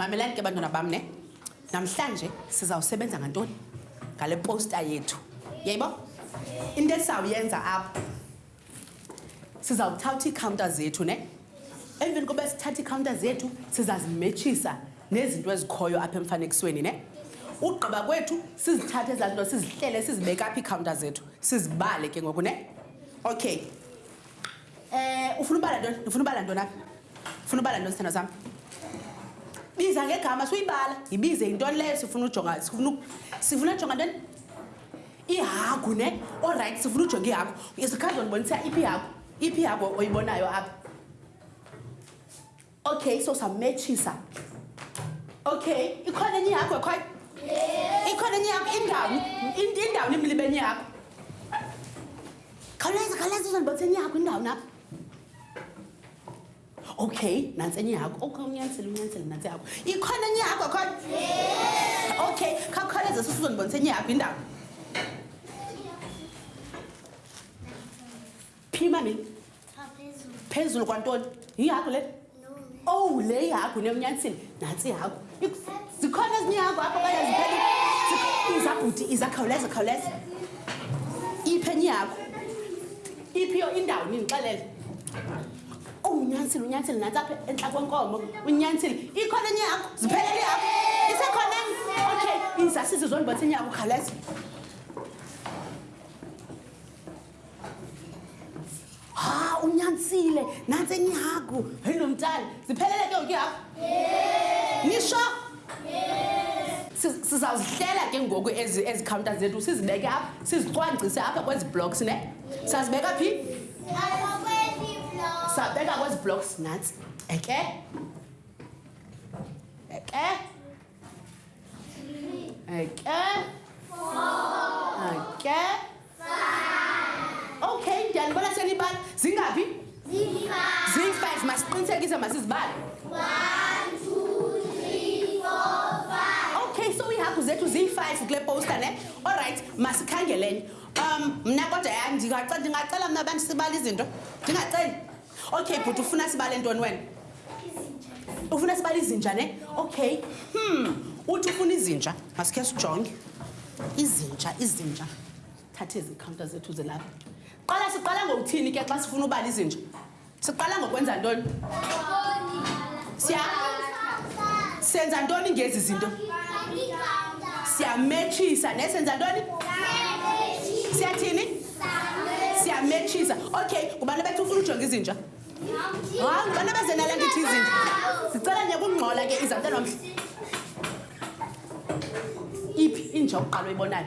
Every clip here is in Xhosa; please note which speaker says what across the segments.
Speaker 1: mamelani ke bantwana bam ne namhlanje sizawusebenza ngantoni ngale posta yethu yayibo into esizawuyenza apho sizawuthatha iikhawunta zethu ne emveni koba sithatha iikhawunta zethu sizazimetshisa nezinto ezikhoyo apha emfanekisweni ne ugqiba kwethu sizithathe ezaa zinto sizihlele sizibeke apha iikhawunta zethu sizibale ke ngoku ne okay um ufuna ubala ntoni ndifuna ubala ntoni apha ufuna ubala ntoni sithando sam biza ngegama suyibala yibize yintoni leyo sifuna ujonga sifuna ujonga ntoni ihagu ne olrayithi sifuna ujonge ihagu izikhadla ndibonisa iphi ihagu iphi ihagu oyibonayo apha okay so sametshisa okay ikhona enye ihagu ekhoyo ikhona enye ihagu indawuni indawuni imlibe enye ihagu khawuleza khawuleza uzondibonisa enye ihagu indawuni apha okay nantsi enye yakho okay unyanisile unyanisile nantsi yakho ikhona enye yakho khona okay khakhawuleze susuzondibonisa enye yakho indawo phi mami phezulu kwantoni yihakho le owu oh, le yihakho ne unyanisile nantsi yakho zikhona ezinye yakho apho kanye ziphele izabhuti izakhawuleza khawuleza iphi enye yakho iphiyo indawo nindixelele unyantsile unyantsile nantsi apha entla kwenkomo unyantsile ikhona enye yakho ziphelele yakho isekhona okay izasisi zondibonisa enye yakho khaleza ha unyantsile nantsi enye yakho heyi lo mntana ziphelele ke ngoku yakho nisho sizawuzihlela ke ngoku ezi counter zethu sizibeke apha sizicwangcise apha kwezi blocks ne sazibeka phi Sabeka kwezi blocks nantsi. Eke. Eke. Eke. Eke. Okay, ndiyanibona senibala. Zingaphi? Ziyi-five. Ziyi-five, masiqinisekise masizibale. One, two, three, four, five. Okay, so iihagu zethu ziyi-five kule poster ne? All right, masikhangelenye. um mna kodwa ya ndingacela ndingacela mna abantu sibale izinto ndingaceli okay bhuti ufuna sibale ntoni wena ufuna sibale izinja ne okay hmm uthi ufuna izinja masikhe sijonge izinja izinja thatha ezi counter zethu zilapha qala siqala ngokuthini ke xa sifuna ubala izinja Siqala ngokwenza ntoni? Siya senza ntoni ngezi zinto? Siyametshisa ne senza ntoni? Siyathini? Siyametshisa. Okay, ngubani bethu ufuna ujonga izinja? Hayi, ngubani beze nala ndithi izinja? Sicela nje kungcola ke izantana omhle. Iphi inja oqala uyibonayo?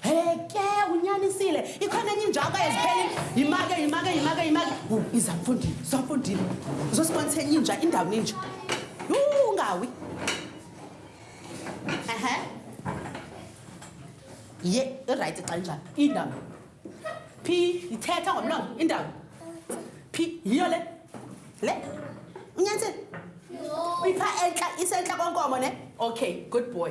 Speaker 1: heke unyanisile ikhona enye injako ezipheli yimake yimake yimake yimake iza mfundini iza mfundini uzosibonisa enye inja indawo ninja ungawi ehe ye irayithi xa injalo indawo phi ithetha ngomlomo indawo phi yiyo le le unyanisile uyipha entla isentla kwenkomo ne okay good boy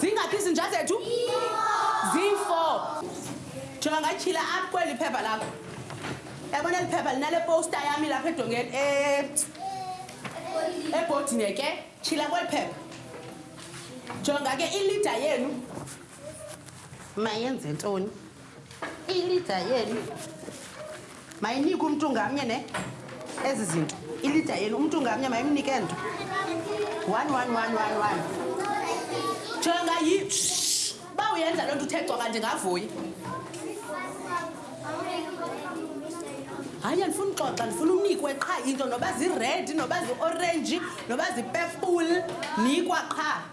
Speaker 1: zingaphi izinja zethu ziyi-four jonga ngatyhila apha kweli phepha lakho yabona eli phepha linale powusta yami lapha edongeni eh, ebhodini ke tyhila kweli phepha jonga ke ilida yenu mayenze ntoni Ilida yenu mayinikwe umntu ngamnye ne ezi zinto. Ilida yenu umntu ngamnye mayimnike nto. One, one, one, one, one. Jonga yi. Uba uyenza loo nto uthe cwaka ndingavuyi. hayi andifuni uxoxa ndifuna unikwe qha into noba ziredi noba ziorenji noba zipepule nikwa qha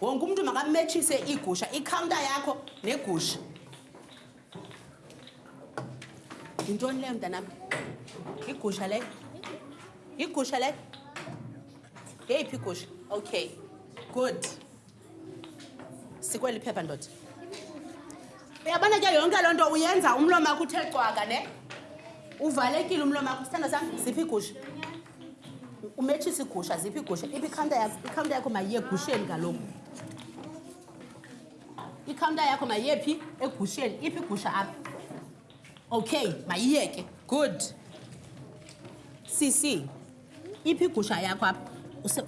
Speaker 1: wonke umntu makametshise iigusha ikhawunta yakho negusha yintoni leyo mntanam igusha leyo igusha leyo yeyiphi igusha okay good sikweli phepha ndoda uyabona ke yonke loo nto uyenza umlomakho uthe cwaka ne uvalekile umlomakho sithanda sam ziphi igusha umetshisa igusha ziphi igusha iphi ikhawnta yakho ikhawnta yakho mayiye egusheni kaloku ikhawnta yakho mayiye phi egusheni iphi igusha apha okay mayiyeke good cc iphi igusha yakho apha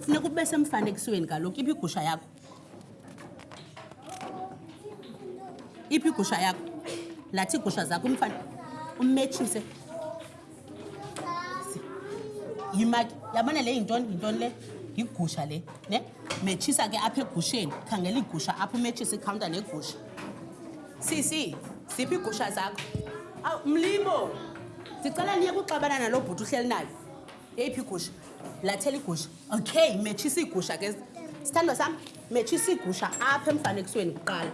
Speaker 1: funeka ube semfanekisweni kaloku iphi igusha yakho iphi igusha yakho lathi iigusha zakho umfana ummetshise yimaki yabona le yintoni yintoni le yigusha le ne metshisa ke apha egusheni khangela iigusha apha umetshisa ikhawunta negusha sisi ziphi iigusha zakho awu mlibo ndicela niye kuxabana naloo bhuti uhleli nayo yeyiphi igusha lathela igusha okay metshisa iigusha ke sithandwa sam metshisa iigusha apha emfanekisweni kuqala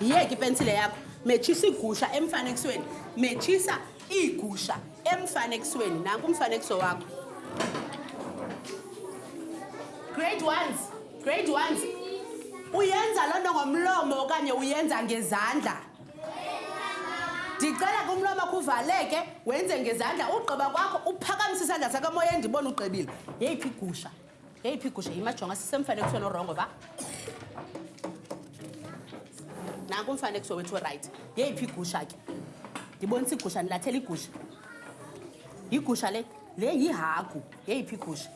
Speaker 1: yiyeke ipensile yakho metshisa iigusha emfanekisweni metshisa iigusha emfanekisweni nanku umfanekiso wakho grade ones grade ones uyenza loo nto ngomlomo okanye uyenza ngezandla ndicela kumlomo kuvaleke wenze ngezandla ugqiba kwakho uphakamise isandla sakho emoya endibona ugqibile yeyiphi igusha yeyiphi igusha yimajonga sisemfanekisweni orongo va nanku umfanekiso wethu orayithi yeyiphi igusha ke ndibonisa igusha ndilathela igusha yigusha le le yihagu yeyiphi igusha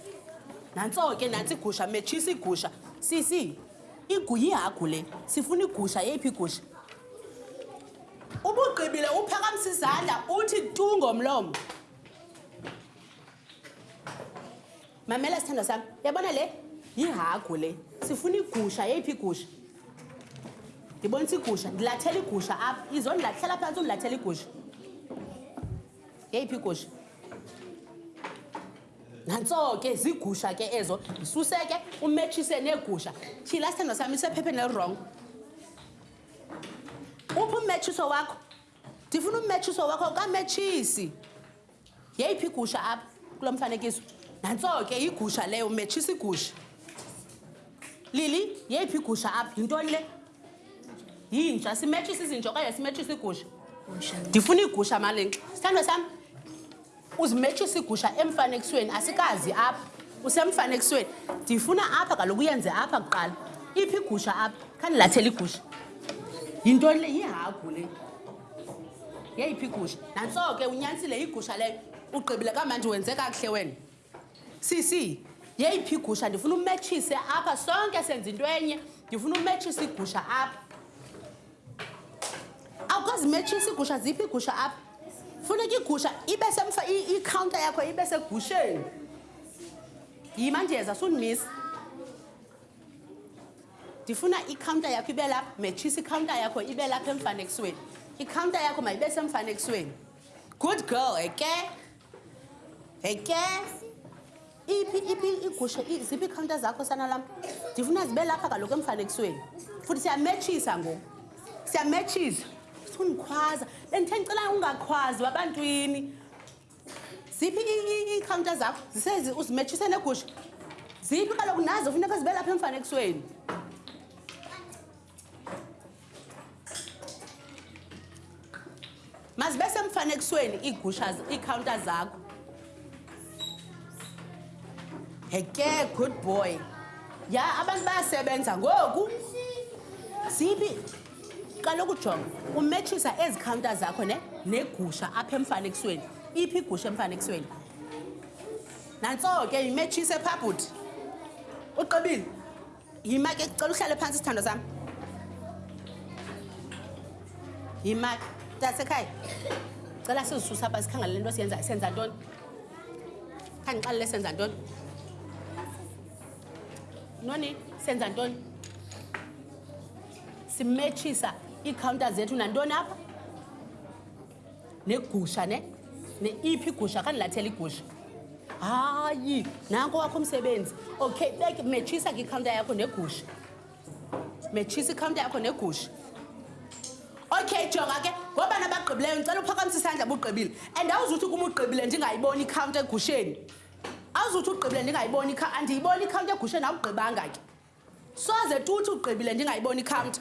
Speaker 1: nantso ke nantsi igusha metshisa igusha sisi Igu yihagu le. Sifuna igusha. Yeyiphi igusha? Ubugqibile uphakamisa izandla uthi tu ngomlomo. Mamela sithandwa sami. Yabona le? Yihagu le. Sifuna igusha. Yeyiphi igusha? Ndibonisa igusha. Ndilathela igusha apha. Izo ndilathela phantsi undilathela igusha. Yeyiphi igusha? nantso ke ziigusha ke ezo zisuse ke umetshise neegusha tyhila isithandwa sami isephepheni elirongo uphi ummetshiso wakho ndifuna ummetshiso wakho kametshisi yeyiphi igusha apha kulo mfanekiso nantso ke yigusha leyo umetshisa igusha lili yeyiphi igusha apha yintoni le yinja simetshisa izinja okanye simetshisa igusha ndifuna iigusha malenxa sithandwa sami Uzimetshisa igusha emfanekisweni asikazi apha. Usemfanekisweni. Ndifuna apha kaloku uyenze apha kuqala. Iphi igusha apha? Khandilathele igusha. Yintoni le yihagu le. Yeyiphi igusha? Nantso ke unyanisile igusha leyo. Ugqibile kamanje wenze kakuhle wena. Sisi, yeyiphi igusha ndifuna umetshise apha sonke senza into enye. Ndifuna umetshisa igusha apha. awukazimetshisi iigusha ziphi iigusha apha funeka iigusha ibe semfa ikhawunta yakho ibe segusheni yima ndiyeza sundimisa ndifuna ikhawunta yakho ibe lapha metshisa ikhawunta yakho ibe lapha emfanekisweni ikhawunta yakho mayibe semfanekisweni good girl eke eh, Hey ke iphi iphi igusha ziphi ikhawunta zakho sana lam ndifuna zibe lapha kaloku emfanekisweni futhi siyametshisa ngoku siyametshisa funa undikhwaza bendithe ndicela ungakhwazi wabantwini ziphi iikhawunta zakho zisezi uzimetshise negusha ziphi kaloku nazo funeka zibe lapha emfanekisweni mazibe semfanekisweni iigusha iikhawunta zakho heke good boy ya abantu bayasebenza ngoku zibi qala ukujonga umetshisa ezi khawunta zakho ne negusha apha emfanekisweni iphi igusha emfanekisweni nantso ke yimetshise phabhuti uqebile yima ke cela uhlale phansi sithando sami yima tasekhaya cela sizisusa pha sikhangale le nto siyenzayo senza ntoni khandixalele senza ntoni noni senza ntoni simetshisa iikhawunta zethu nantoni apha negusha ne neiphi igusha khandilathela igusha hayi nanko wakho umsebenzi okay beke metshisa ke ikhawunta yakho negusha metshisa ikhawunta yakho negusha okay jonga ke ngoba nabagqibileyo ndicela uphakamisa isandla bugqibile and awuzuthi kuma ugqibile ndingayiboni ikhawunta egusheni awuzuthi ugqibile ndingayiboni andiyiboni ikhawunta egusheni awugqibanga ke soze tuthi ugqibile ndingayiboni ikhawunta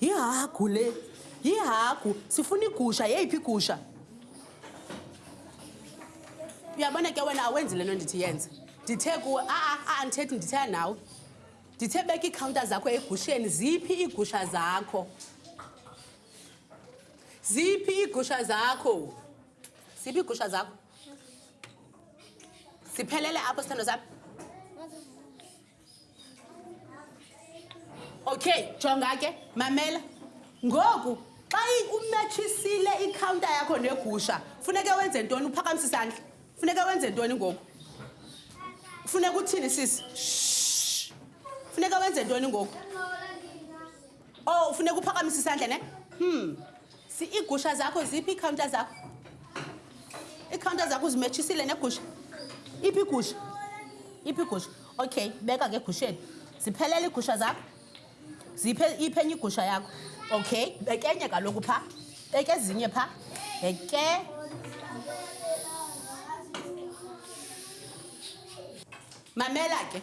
Speaker 1: Yihagu le. Yihagu. Sifuna igusha. Yeyiphi igusha? Uyabona ke wena awenzi le nto ndithi yenze. Ndithe kuwe, a-a, a-a ndithethi ndithetha nawe. Ndithe beka iikhawunta zakho egusheni. Ziphi iigusha zakho? Ziphi iigusha zakho? Ziphi iigusha zakho? Ziphelele apho, sithando sami. okay jonga ke mamela ngoku xa umetshisile ikhawunta yakho negusha funeke wenze ntoni uphakamisa isandla funeke wenze ntoni ngoku funeka uthini sisi funeka wenze ntoni ngoku o oh, ufuneka uphakamisa isandla ne hmm si iigusha zakho ziphi iikhawunta zakho iikhawunta zakho uzimetshisile negusha iphi igusha iphi igusha okay beka ke egusheni ziphelele iigusha zakho ziphe iphi enye igusha yakho okay bekenye kaloku phaa beke ezinye phaa beke mamela ke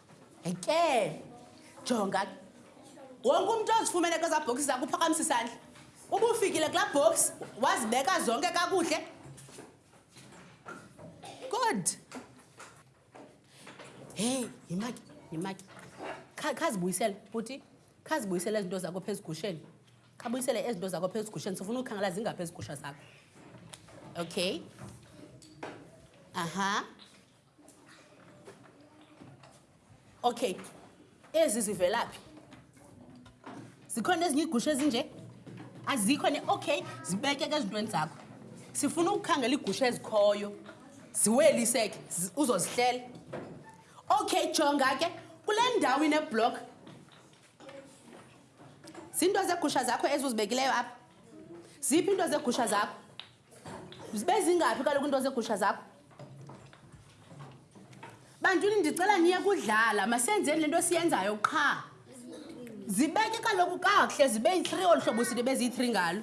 Speaker 1: ke jonga wonke umntu ozifumene kwezaa bhokisi zakho uphakamisa isandla uba ufikile kulaa bhokisi wazibeka zonke kakuhle good heyi yimaki yimaki khazibuyisele futhi khazibuyisele ezinto zakho phezu gusheni khabuyisele ezinto zakho phezu gusheni sifuna ukhangela zingaphezu gusha zakho okay aha uh -huh. Okay. Ezi zivelaphi? Zikhona ezinye igusha ezinje? Azikho ne okay, zibeke ke ezintweni zakho. Sifuna ukukhangela igusha ezikhoyo. Ziweliseke uzozihlela. Okay, jonga ke kule ndawo ine block. Zinto zegusha zakho ezuzibekileyo apha. Ziphi into zegusha zakho? zibe zingaphi kaloku into zegusha zakho bantwini ndicela niye kudlala masenzeni le nto siyenzayo qha zibeke kaloku kakuhle zibe yi-three olu hlobo sini beziyi-three ngalo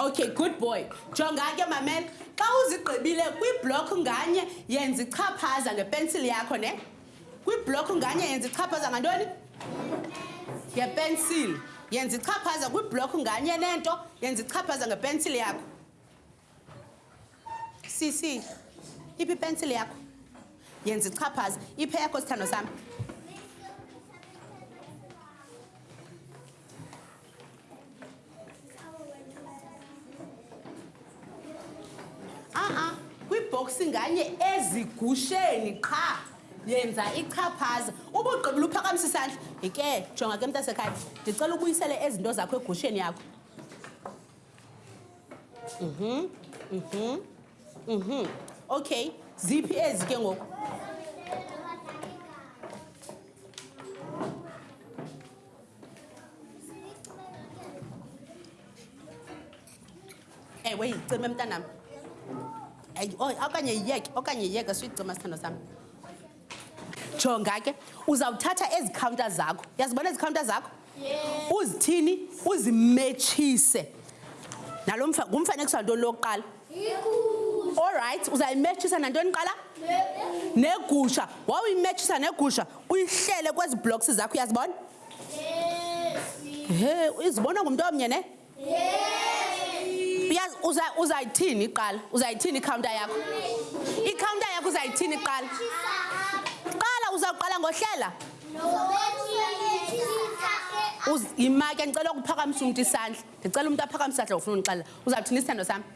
Speaker 1: Okay, good boy. Jonga ke mamela. Xa uzigqibile kwi-block nganye yenza ichaphaza ngepensile yakho ne. Kwi-block nganye yenza ichaphaza ngantoni? Ngepensile. Yenza ichaphaza kwi-block nganye nento yenza ichaphaza ngepensile yakho. sisi iphi ipensile yakho yenza ichaphaza iphe yakho sithando sami ibhoksi nganye ezigusheni qha yenza ichaphaza uba ugqibula uphakamisa isandla yike jonga ke mntasekhaya ndicela ubuyisele ezinto zakho egusheni yakho Mhm. Mhm. Mhm. Okay, ziphi ezi ke ngoku? Ewe, yicime mntanam. Okanye yiyeke, okanye yiyeke suyicima sithando sami. jonga ke uzawuthatha ezi khawunta zakho yazibona ezi khawunta zakho uzithini uzimetshise nalo ngumfanekiso wantoni lokuqala olrayithi uzayimetshisa nantoni qala negusha wawuyimetshisa negusha uyihlele kwezi blocks zakho uyazibona he izibona ngumntu omnye ne uyazi uzayithini uza iqala uzayithini ikhawunta yakho ikhawunta yakho uzayithini iqala qala uzawuqala ngohlela yimake ndicela ukuphakamisa umntu isandla ndicela umntu aphakamise isandla ufuna undixelela uzawuthini isithando sam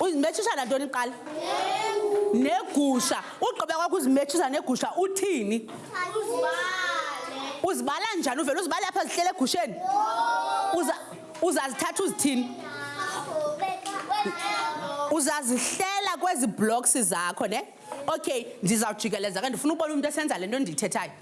Speaker 1: uzimethisa nantoni kuqala negusha ugqiba kwakho uzimethisa negusha uthini uzibala njani uvele uzibale apha zihlele egusheni uzazithatha uzithini uzazihlela kwezi blocks zakho ne okay ndizawujikeleza ke ndifuna ubona umntu esenza le nto ndiyithethayo